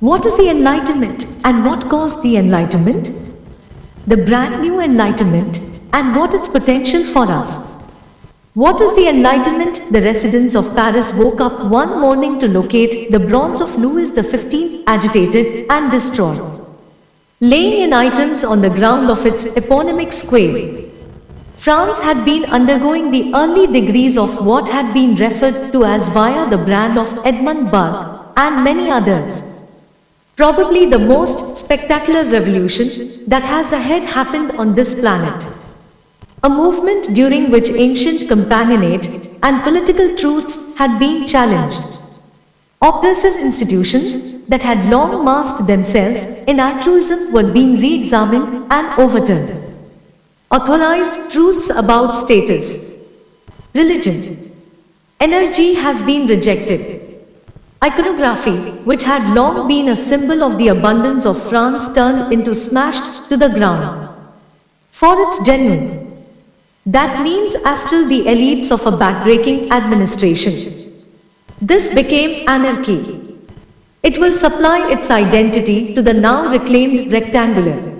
What is the Enlightenment and what caused the Enlightenment? The brand new Enlightenment and what its potential for us. What is the Enlightenment? The residents of Paris woke up one morning to locate the bronze of Louis XV agitated and destroyed, laying in items on the ground of its eponymic square. France had been undergoing the early degrees of what had been referred to as via the brand of Edmund Burke and many others. Probably the most spectacular revolution that has ahead happened on this planet. A movement during which ancient companionate and political truths had been challenged. Oppressive institutions that had long masked themselves in altruism were being re-examined and overturned. Authorized truths about status, religion, energy has been rejected. Iconography, which had long been a symbol of the abundance of France turned into smashed to the ground. For its genuine. That means astral the elites of a backbreaking administration. This became anarchy. It will supply its identity to the now reclaimed rectangular.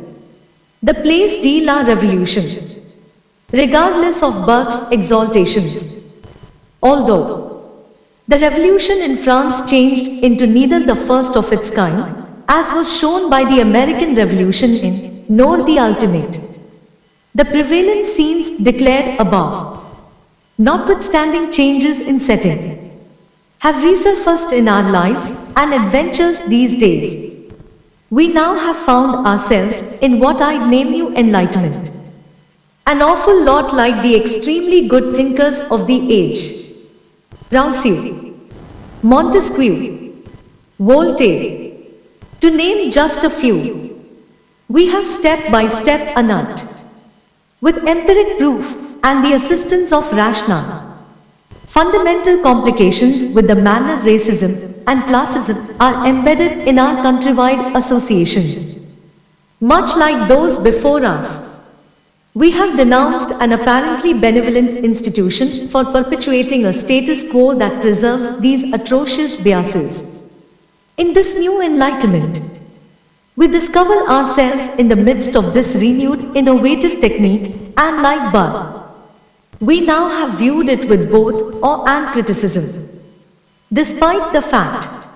The place de la revolution. Regardless of Burke's exaltations. Although the revolution in France changed into neither the first of its kind, as was shown by the American Revolution in, nor the ultimate. The prevalent scenes declared above, notwithstanding changes in setting, have resurfaced in our lives and adventures these days. We now have found ourselves in what I'd name you enlightenment. An awful lot like the extremely good thinkers of the age. Rousseau, Montesquieu, Voltaire, to name just a few. We have step by step unearthed, with empiric proof and the assistance of rationale. Fundamental complications with the manner racism and classism are embedded in our countrywide associations. Much like those before us, we have denounced an apparently benevolent institution for perpetuating a status quo that preserves these atrocious biases. In this new enlightenment, we discover ourselves in the midst of this renewed innovative technique and like Burke. We now have viewed it with both awe and criticism. Despite the fact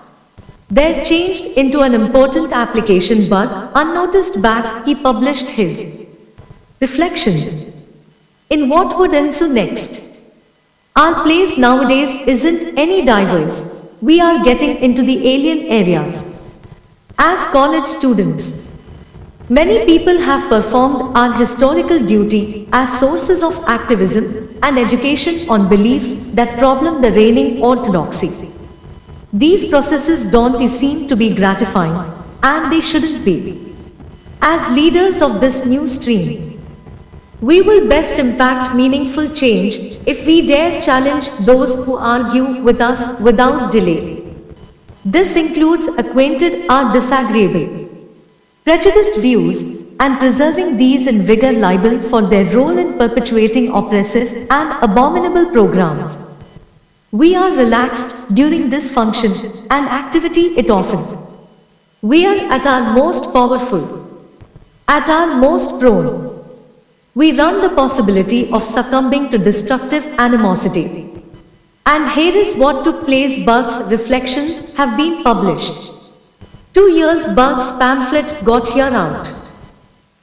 there changed into an important application but unnoticed back he published his Reflections. In what would ensue next? Our place nowadays isn't any diverse. We are getting into the alien areas. As college students, many people have performed our historical duty as sources of activism and education on beliefs that problem the reigning orthodoxy. These processes don't seem to be gratifying, and they shouldn't be. As leaders of this new stream, we will best impact meaningful change if we dare challenge those who argue with us without delay. This includes acquainted or disagreeable, prejudiced views and preserving these in vigor liable for their role in perpetuating oppressive and abominable programs. We are relaxed during this function and activity it often. We are at our most powerful, at our most prone, we run the possibility of succumbing to destructive animosity. And here is what took place Burke's reflections have been published. Two years Burke's pamphlet got here out.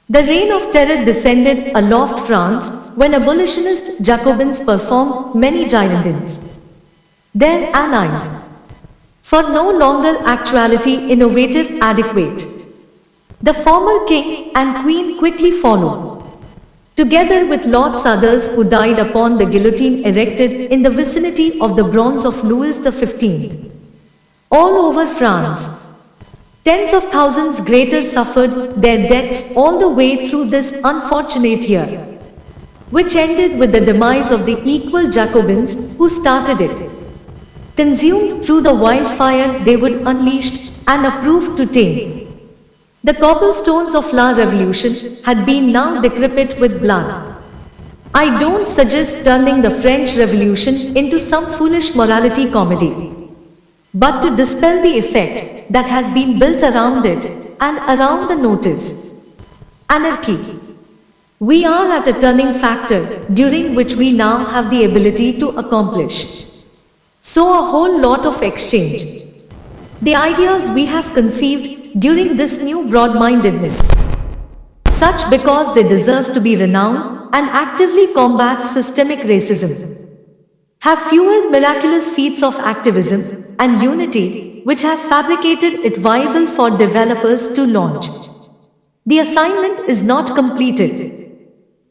The reign of terror descended aloft France when abolitionist Jacobins performed many girondins. Their allies. For no longer actuality innovative adequate. The former king and queen quickly followed together with lots others who died upon the guillotine erected in the vicinity of the bronze of Louis XV. All over France, tens of thousands greater suffered their deaths all the way through this unfortunate year, which ended with the demise of the equal Jacobins who started it. Consumed through the wildfire they would unleash and approved to tame. The cobblestones of La Revolution had been now decrepit with blood. I don't suggest turning the French Revolution into some foolish morality comedy. But to dispel the effect, that has been built around it and around the notice. Anarchy. We are at a turning factor during which we now have the ability to accomplish. So a whole lot of exchange. The ideas we have conceived during this new broad-mindedness. Such because they deserve to be renowned and actively combat systemic racism. Have fueled miraculous feats of activism and unity which have fabricated it viable for developers to launch. The assignment is not completed.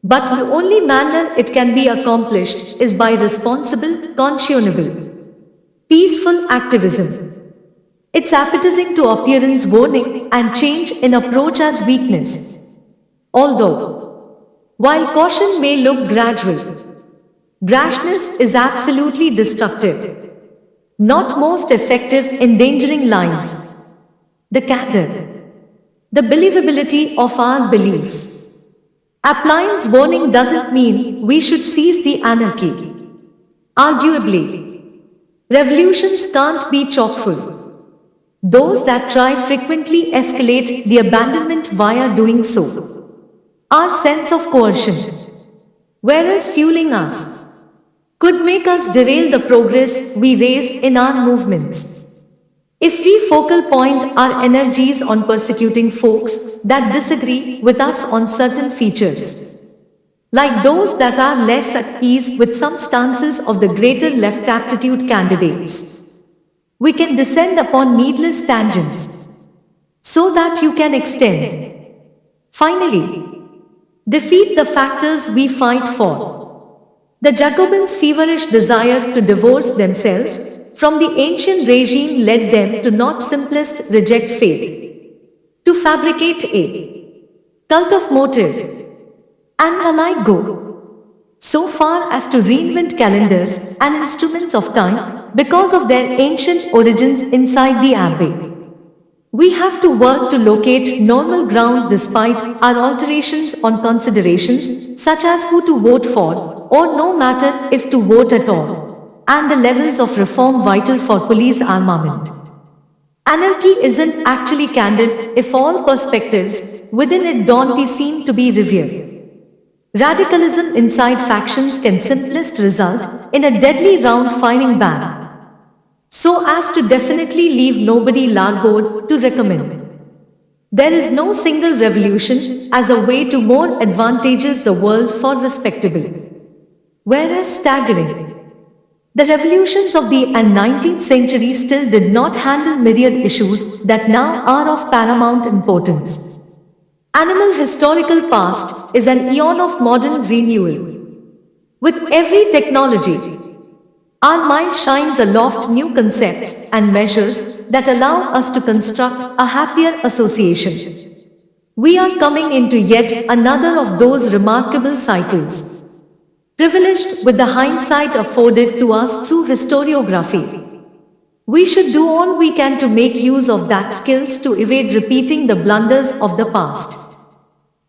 But the only manner it can be accomplished is by responsible, conscionable, peaceful activism. It's appetizing to appearance warning and change in approach as weakness. Although, while caution may look gradual, brashness is absolutely destructive, not most effective endangering lives. The candor, the believability of our beliefs. Appliance warning doesn't mean we should seize the anarchy. Arguably, revolutions can't be chockfull. Those that try frequently escalate the abandonment via doing so. Our sense of coercion, whereas fueling us, could make us derail the progress we raise in our movements. If we focal point our energies on persecuting folks that disagree with us on certain features, like those that are less at ease with some stances of the greater left aptitude candidates, we can descend upon needless tangents so that you can extend. Finally, defeat the factors we fight for. The Jacobins' feverish desire to divorce themselves from the ancient regime led them to not simplest reject faith, to fabricate a cult of motive, and alike go so far as to reinvent calendars and instruments of time because of their ancient origins inside the abbey. We have to work to locate normal ground despite our alterations on considerations such as who to vote for or no matter if to vote at all and the levels of reform vital for police armament. Anarchy isn't actually candid if all perspectives within it don't seem to be revered. Radicalism inside factions can simplest result in a deadly round firing ban. So as to definitely leave nobody larboard to recommend. There is no single revolution as a way to more advantages the world for respectable. Whereas staggering. The revolutions of the and 19th century still did not handle myriad issues that now are of paramount importance. Animal historical past is an eon of modern renewal. With every technology, our mind shines aloft new concepts and measures that allow us to construct a happier association. We are coming into yet another of those remarkable cycles. Privileged with the hindsight afforded to us through historiography. We should do all we can to make use of that skills to evade repeating the blunders of the past.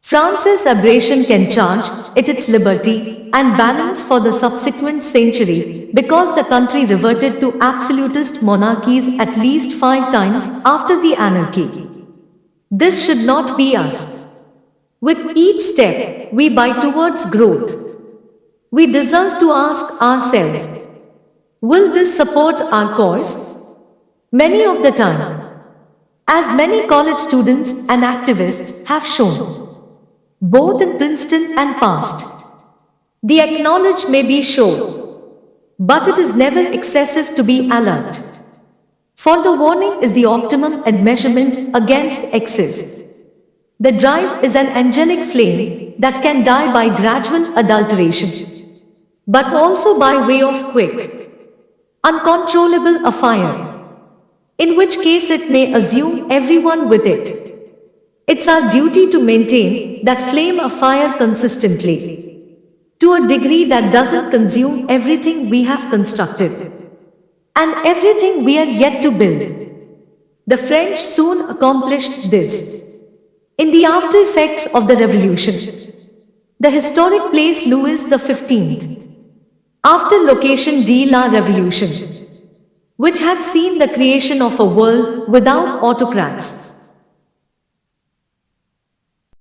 France's aberration can charge it its liberty and balance for the subsequent century because the country reverted to absolutist monarchies at least five times after the anarchy. This should not be us. With each step we buy towards growth, we deserve to ask ourselves, Will this support our cause? Many of the time, as many college students and activists have shown, both in Princeton and past, the acknowledge may be sure, but it is never excessive to be alert. For the warning is the optimum and measurement against excess. The drive is an angelic flame that can die by gradual adulteration, but also by way of quick, uncontrollable afire. In which case it may assume everyone with it. It's our duty to maintain that flame of fire consistently. To a degree that doesn't consume everything we have constructed. And everything we are yet to build. The French soon accomplished this. In the after effects of the revolution, the historic place Louis XV after location de la Revolution. which had seen the creation of a world without autocrats.